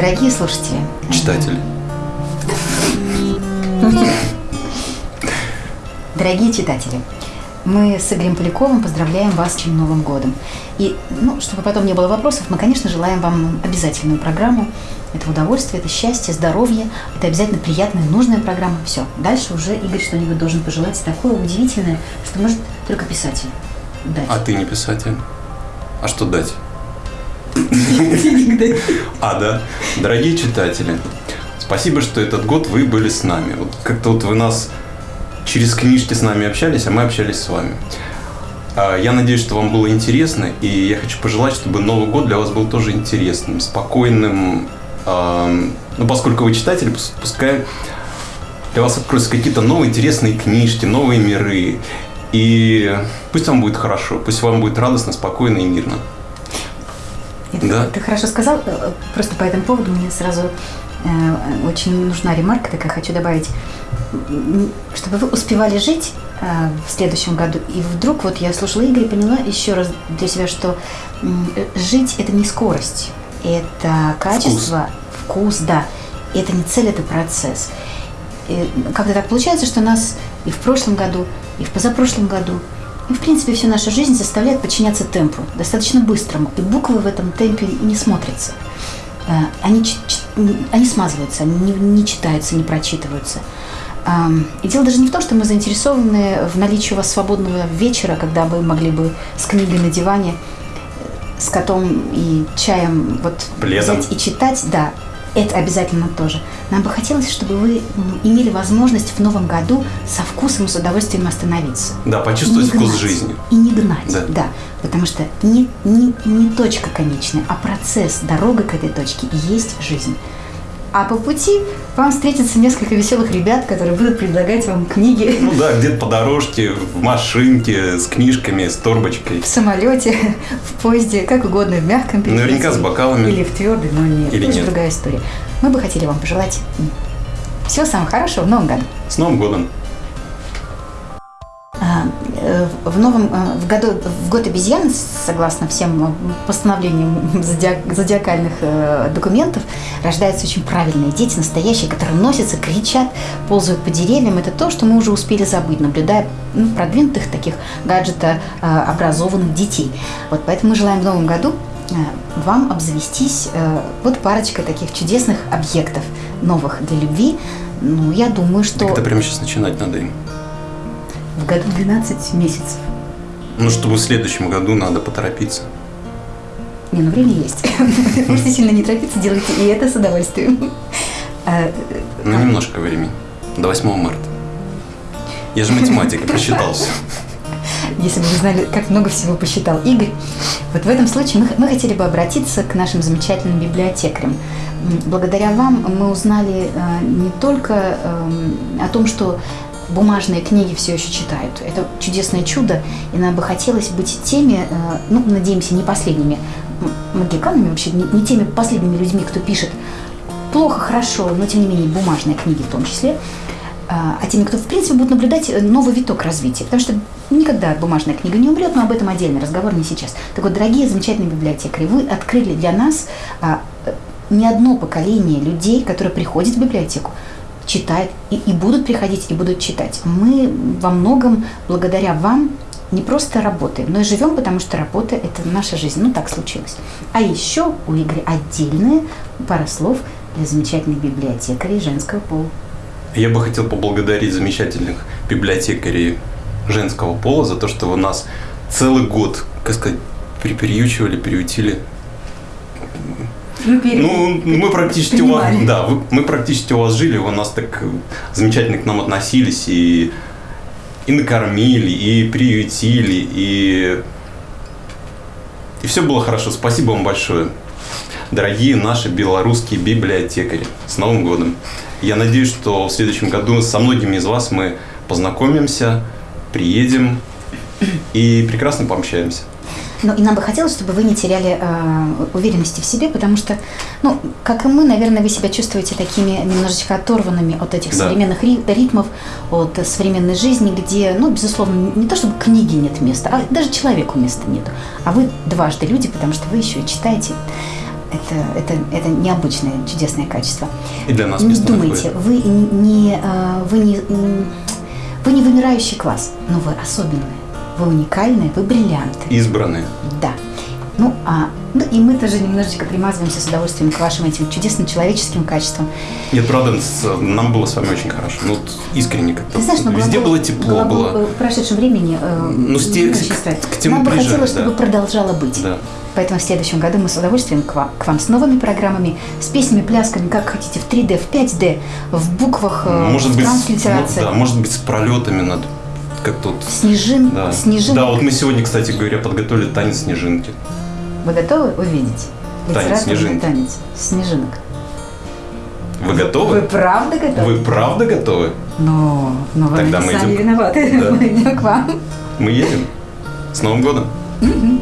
Дорогие слушатели. Читатели. Дорогие читатели, мы с Игорем Поляковым поздравляем вас с этим Новым годом. И, ну, чтобы потом не было вопросов, мы, конечно, желаем вам обязательную программу. Это удовольствие, это счастье, здоровье, это обязательно приятная, нужная программа. Все. Дальше уже Игорь что-нибудь должен пожелать такое удивительное, что может только писатель дать. А ты не писатель? А что дать? А, да. Дорогие читатели, спасибо, что этот год вы были с нами. Вот как-то вот вы нас через книжки с нами общались, а мы общались с вами. А, Я надеюсь, что вам было интересно, и я хочу пожелать, чтобы Новый год для вас был тоже интересным, спокойным. Ам, Ну, поскольку вы читатели, пус- пускай для вас откроются какие-то новые интересные книжки, новые миры. И пусть вам будет хорошо, пусть вам будет радостно, спокойно и мирно. Это- Да. Ты хорошо сказал. Э, Просто по этому поводу мне сразу э, очень нужна ремарка такая, хочу добавить. Чтобы вы успевали жить э, в следующем году. И вдруг вот я слушала Игоря и поняла еще раз для себя, что э, жить – это не скорость, это качество, вкус, да. Это не цель, это процесс. И как-то так получается, что нас и в прошлом году, и в позапрошлом году, и, в принципе, всю нашу жизнь заставляет подчиняться темпу, достаточно быстрому. И буквы в этом темпе не смотрятся. Э, Они, они смазываются, они не, не читаются, не прочитываются. И дело даже не в том, что мы заинтересованы в наличии у вас свободного вечера, когда вы могли бы с книгой на диване, э, с котом и чаем вот Пледом. взять и читать, да, это обязательно тоже. Нам бы хотелось, чтобы вы имели возможность в новом году со вкусом и с удовольствием остановиться. Да, почувствовать не вкус гнать. жизни. И не гнать, Да. да. Потому что не, не, не точка конечная, а процесс, дорога к этой точке и есть жизнь. А по пути вам встретится несколько веселых ребят, которые будут предлагать вам книги Ну да, где-то по дорожке, в машинке, с книжками, с торбочкой. в самолете, в поезде, как угодно, в мягком переносе. Наверняка с бокалами. Или в твердый, но нет. Или это нет. другая история. Мы бы хотели вам пожелать всего самого хорошего в новом году. С Новым годом! Э, В новом э, в году в год обезьян, согласно всем э, постановлениям зодиак- зодиакальных э, документов, рождаются очень правильные дети, настоящие, которые носятся, кричат, ползают по деревьям. Это то, что мы уже успели забыть, наблюдая ну, продвинутых таких гаджетообразованных детей. Вот поэтому мы желаем в новом году э, вам обзавестись э, вот парочкой таких чудесных объектов новых для любви. Ну, я думаю, что Так это прямо сейчас начинать надо им. в году 12 месяцев. Ну, чтобы в следующем году надо поторопиться. Не, ну время есть. Можете сильно не торопиться, делайте и это с удовольствием. А, Ну, немножко времени. До 8 марта. Я же математик, я просчитался. Если бы вы знали, как много всего посчитал Игорь. Вот в этом случае мы, мы хотели бы обратиться к нашим замечательным библиотекарям. Благодаря вам мы узнали э, не только эм, о том, что бумажные книги все еще читают. Это чудесное чудо, и нам бы хотелось быть теми, э, ну, надеемся, не последними магиканами, вообще не, теми последними людьми, кто пишет плохо, хорошо, но тем не менее бумажные книги в том числе, а а теми, кто в принципе будет наблюдать э, новый виток развития. Потому что никогда бумажная книга не умрет, но об этом отдельный разговор не сейчас. Так вот, дорогие замечательные библиотекари, вы открыли для нас а, э, не одно поколение людей, которые приходят в библиотеку, читают и, и будут приходить, и будут читать. Мы во многом благодаря вам не просто работаем, но и живем, потому что работа – это наша жизнь. Ну, так случилось. А еще у Игоря отдельная пара слов для замечательных библиотекарей женского пола. Я бы хотел поблагодарить замечательных библиотекарей женского пола за то, что вы нас целый год, как сказать, приприючивали, приютили. Ну, мы практически у вас, Принимали. да, мы практически у вас жили, вы нас так замечательно к нам относились и, и накормили, и приютили, и, и все было хорошо. Спасибо вам большое, дорогие наши белорусские библиотекари. С Новым годом! Я надеюсь, что в следующем году со многими из вас мы познакомимся, приедем и прекрасно пообщаемся. Ну, и нам бы хотелось, чтобы вы не теряли э, уверенности в себе, потому что, ну, как и мы, наверное, вы себя чувствуете такими немножечко оторванными от этих Да. современных ри- ритмов, от современной жизни, где, ну, безусловно, не то чтобы книги нет места, а даже человеку места нет. А вы дважды люди, потому что вы еще и читаете. Это, это, это необычное, чудесное качество. И для нас Не думайте, вы не, э, вы не, вы не вымирающий класс, но вы особенные, вы уникальные, вы бриллианты. Избранные. Да. Ну, а, ну и мы тоже немножечко примазываемся с удовольствием к вашим этим чудесным человеческим качествам. Нет, правда, нам было с вами очень хорошо. Ну, вот искренне как-то. Ты знаешь, но Везде глагол- было тепло, глагол, было. э, В прошедшем времени э, Ну, с те- к- ставит. к тему Нам бы хотелось, да. чтобы продолжало быть. Да. Поэтому в следующем году мы с удовольствием к вам, к вам с новыми программами, с песнями, плясками, как хотите, в 3D, в 5D, в буквах, э, Может в быть, транслитерации. ну, да, может быть, с пролетами надо как-то вот. Снежин, Да. снежинок. да, вот мы сегодня, кстати говоря, подготовили танец снежинки. Вы готовы увидеть? Танец снежинки. танец снежинок. Вы Вы готовы? правда готовы? Вы правда готовы? Ну, ну вы Тогда мы сами идем. виноваты. Да. Мы идем к вам. Мы едем. С Новым годом! Мгм.